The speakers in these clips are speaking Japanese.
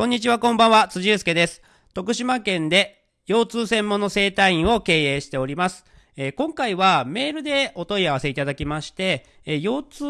こんにちは、こんばんは、辻祐介です。徳島県で腰痛専門の整体院を経営しております。え今回はメールでお問い合わせいただきまして、え腰痛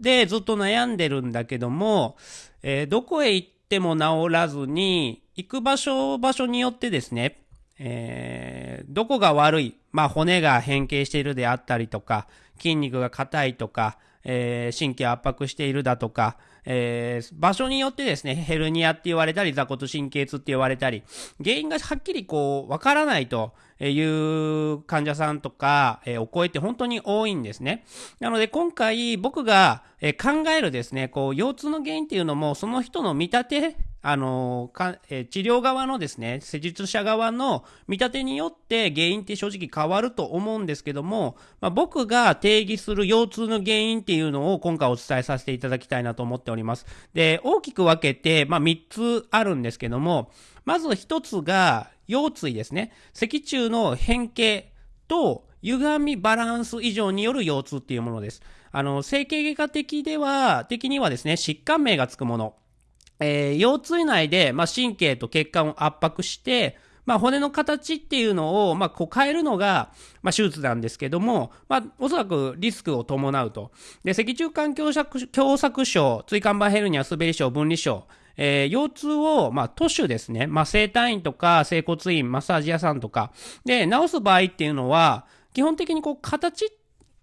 でずっと悩んでるんだけども、えどこへ行っても治らずに、行く場所場所によってですね、えーどこが悪い、まあ骨が変形しているであったりとか、筋肉が硬いとか、えー神経圧迫しているだとか、えー場所によってですね、ヘルニアって言われたり、座骨神経痛って言われたり、原因がはっきりこう、わからないという患者さんとか、えーお声って本当に多いんですね。なので今回僕が、えー考えるですね、こう、腰痛の原因っていうのも、その人の見立て、あのかえ治療側のですね、施術者側の見立てによって原因って正直変わると思うんですけども、まあ、僕が定義する腰痛の原因っていうのを今回お伝えさせていただきたいなと思っております。で、大きく分けて、まあ、3つあるんですけども、まず1つが腰椎ですね。脊柱の変形と歪みバランス異常による腰痛っていうものです。あの、整形外科的では、的にはですね、疾患名がつくもの。えー腰椎内で、まあ、神経と血管を圧迫して、まあ、骨の形っていうのを、まあ、こう変えるのが、まあ、手術なんですけども、まあ、おそらくリスクを伴うと。で、脊柱管狭窄症、椎間板ヘルニア、滑り症、分離症、えー腰痛を、まあ、都市ですね、まあ、整体院とか、整骨院、マッサージ屋さんとか、で、治す場合っていうのは、基本的にこう、形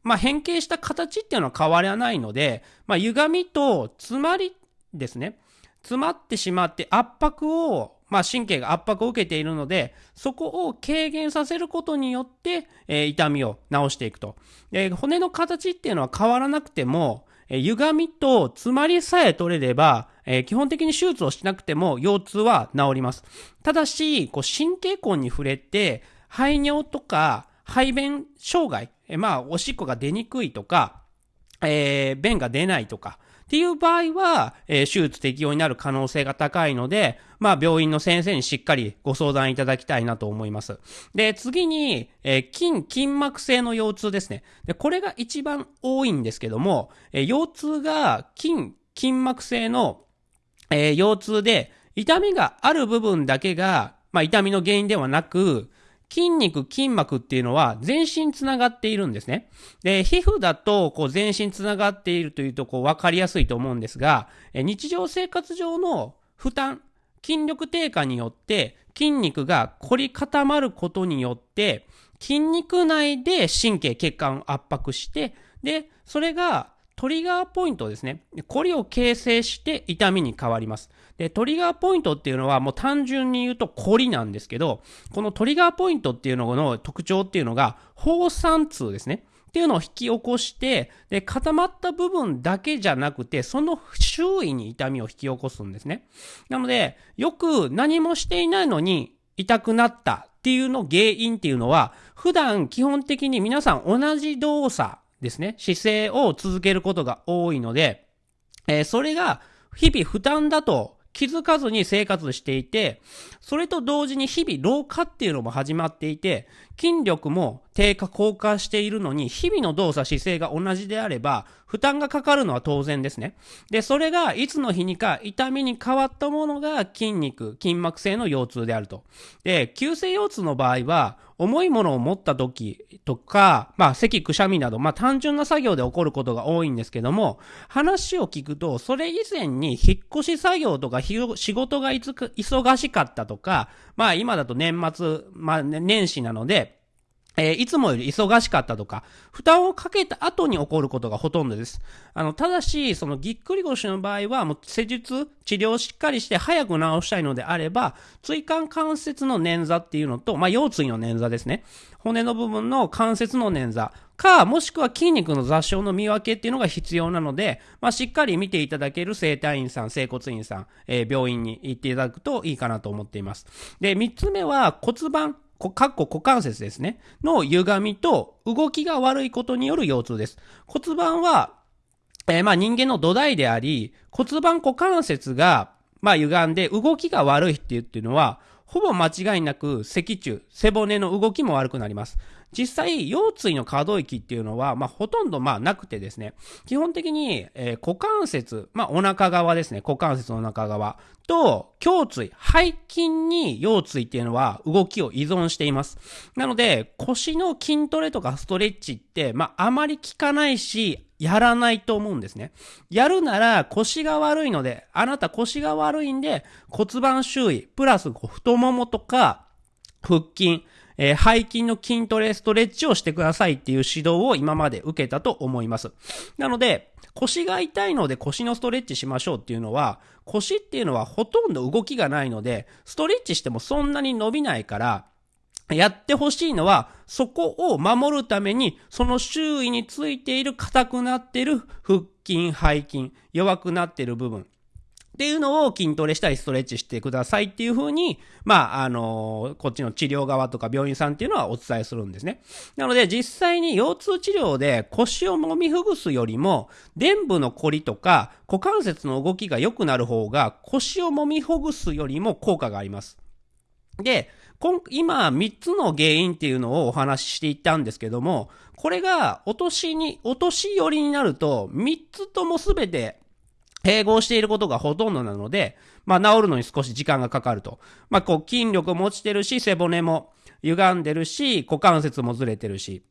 まあ、変形した形っていうのは変わらないので、まあ、歪みと詰まりですね。詰まってしまって圧迫を、まあ、神経が圧迫を受けているので、そこを軽減させることによって、えー痛みを治していくと。で、骨の形っていうのは変わらなくても、えー歪みと詰まりさえ取れれば、え基本的に手術をしなくても腰痛は治ります。ただし、こう神経根に触れて、排尿とか排便障害、えまあ、おしっこが出にくいとか、えー便が出ないとか、っていう場合は、えー手術適用になる可能性が高いので、まあ、病院の先生にしっかりご相談いただきたいなと思います。で、次に、えー筋、筋膜性の腰痛ですね。で、これが一番多いんですけども、えー腰痛が筋、筋膜性の、えー腰痛で、痛みがある部分だけが、まあ、痛みの原因ではなく、筋肉、筋膜っていうのは全身つながっているんですね。で、皮膚だと、こう、全身つながっているというと、こう、わかりやすいと思うんですが、え日常生活上の負担、筋力低下によって、筋肉が凝り固まることによって、筋肉内で神経、血管を圧迫して、で、それがトリガーポイントですね。これを形成して痛みに変わります。で、トリガーポイントっていうのはもう単純に言うとコリなんですけど、このトリガーポイントっていうのの特徴っていうのが、放散痛ですね。っていうのを引き起こして、で、固まった部分だけじゃなくて、その周囲に痛みを引き起こすんですね。なので、よく何もしていないのに痛くなったっていうの原因っていうのは、普段基本的に皆さん同じ動作ですね、姿勢を続けることが多いので、えーそれが日々負担だと気づかずに生活していて、それと同時に日々老化っていうのも始まっていて、筋力も低下降下しているのに、日々の動作姿勢が同じであれば、負担がかかるのは当然ですね。で、それがいつの日にか痛みに変わったものが筋肉、筋膜性の腰痛であると。で、急性腰痛の場合は、重いものを持った時とか、まあ、咳、くしゃみなど、まあ、単純な作業で起こることが多いんですけども、話を聞くと、それ以前に引っ越し作業とか、仕事がいつか忙しかったとか、まあ、今だと年末、まあ、年始なので、えーいつもより忙しかったとか、負担をかけた後に起こることがほとんどです。あの、ただし、そのぎっくり腰の場合は、もう施術、治療をしっかりして早く治したいのであれば、椎間関節の捻挫っていうのと、まあ、腰椎の捻挫ですね。骨の部分の関節の捻挫か、もしくは筋肉の雑症の見分けっていうのが必要なので、まあ、しっかり見ていただける整体院さん、整骨院さん、えー病院に行っていただくといいかなと思っています。で、三つ目は骨盤、かっこ股関節ですね。の歪みと動きが悪いことによる腰痛です。骨盤は、えーまあ人間の土台であり、骨盤股関節が、まあ歪んで動きが悪いっていうっていうのは、ほぼ間違いなく脊柱、背骨の動きも悪くなります。実際、腰椎の可動域っていうのは、まあ、ほとんど、まあ、なくてですね、基本的に、えー、股関節、まあ、お腹側ですね、股関節の中側と、胸椎、背筋に腰椎っていうのは動きを依存しています。なので、腰の筋トレとかストレッチって、まあ、あまり効かないし、やらないと思うんですね。やるなら腰が悪いので、あなた腰が悪いんで骨盤周囲、プラス太ももとか腹筋、えー、背筋の筋トレ、ストレッチをしてくださいっていう指導を今まで受けたと思います。なので、腰が痛いので腰のストレッチしましょうっていうのは、腰っていうのはほとんど動きがないので、ストレッチしてもそんなに伸びないから、やってほしいのは、そこを守るために、その周囲についている硬くなっている腹筋、背筋、弱くなっている部分。っていうのを筋トレしたりストレッチしてくださいっていうふうに、まあ、あの、こっちの治療側とか病院さんっていうのはお伝えするんですね。なので実際に腰痛治療で腰を揉みほぐすよりも、臀部の凝りとか股関節の動きが良くなる方が腰を揉みほぐすよりも効果があります。で、今、3つの原因っていうのをお話ししていったんですけども、これが、お年に、お年寄りになると、3つとも全て、併合していることがほとんどなので、まあ、治るのに少し時間がかかると。まあ、こう、筋力も落ちてるし、背骨も歪んでるし、股関節もずれてるし。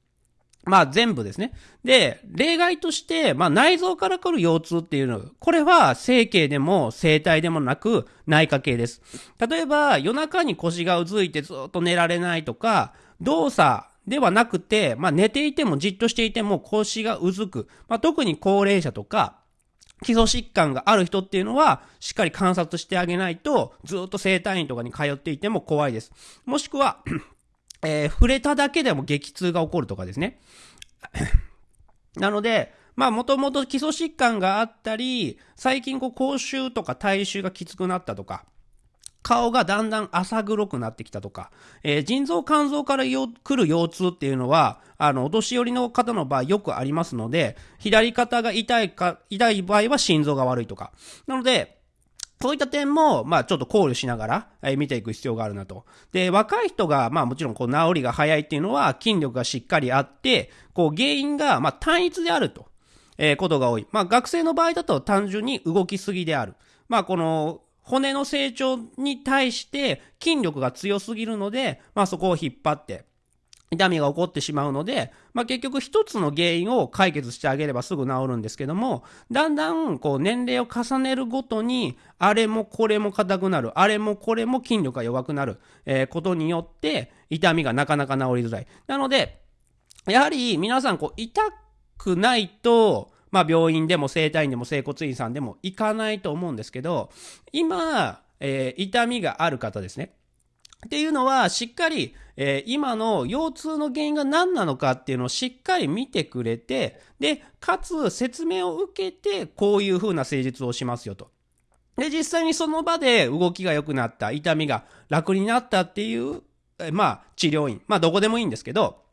まあ全部ですね。で、例外として、まあ内臓から来る腰痛っていうの、これは整形でも整体でもなく内科系です。例えば夜中に腰がうずいてずっと寝られないとか、動作ではなくて、まあ寝ていてもじっとしていても腰がうずく。まあ特に高齢者とか、基礎疾患がある人っていうのは、しっかり観察してあげないと、ずっと整体院とかに通っていても怖いです。もしくは えー、触れただけでも激痛が起こるとかですね。なので、まあもともと基礎疾患があったり、最近こう口臭とか体臭がきつくなったとか、顔がだんだん浅黒くなってきたとか、えー、腎臓肝臓から来る腰痛っていうのは、あの、お年寄りの方の場合よくありますので、左肩が痛いか、痛い場合は心臓が悪いとか。なので、そういった点も、まあちょっと考慮しながら、え見ていく必要があるなと。で、若い人が、まあもちろんこう治りが早いっていうのは筋力がしっかりあって、こう原因が、まあ単一であると、えー、ことが多い。まあ学生の場合だと単純に動きすぎである。まあこの、骨の成長に対して筋力が強すぎるので、まあそこを引っ張って、痛みが起こってしまうので、まあ、結局一つの原因を解決してあげればすぐ治るんですけども、だんだんこう年齢を重ねるごとに、あれもこれも硬くなる、あれもこれも筋力が弱くなる、えー、ことによって、痛みがなかなか治りづらい。なので、やはり皆さんこう痛くないと、まあ病院でも整体院でも整骨院さんでも行かないと思うんですけど、今、えー、痛みがある方ですね。っていうのは、しっかり、えー、今の腰痛の原因が何なのかっていうのをしっかり見てくれて、で、かつ説明を受けて、こういう風な施術をしますよと。で、実際にその場で動きが良くなった、痛みが楽になったっていう、えまあ、治療院。まあ、どこでもいいんですけど、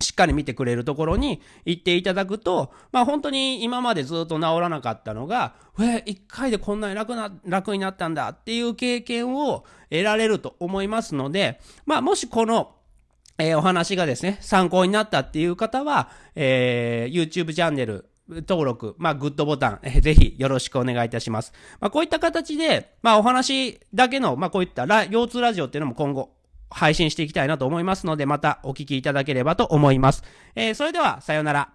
しっかり見てくれるところに行っていただくと、まあ本当に今までずっと治らなかったのが、え、一回でこんなに楽な、楽になったんだっていう経験を得られると思いますので、まあもしこの、えー、お話がですね、参考になったっていう方は、えー、YouTube チャンネル、登録、まあ、グッドボタン、ぜひよろしくお願いいたします。まあ、こういった形で、まあ、お話だけの、まあ、こういった腰痛ラジオっていうのも今後配信していきたいなと思いますので、またお聞きいただければと思います。えー、それでは、さようなら。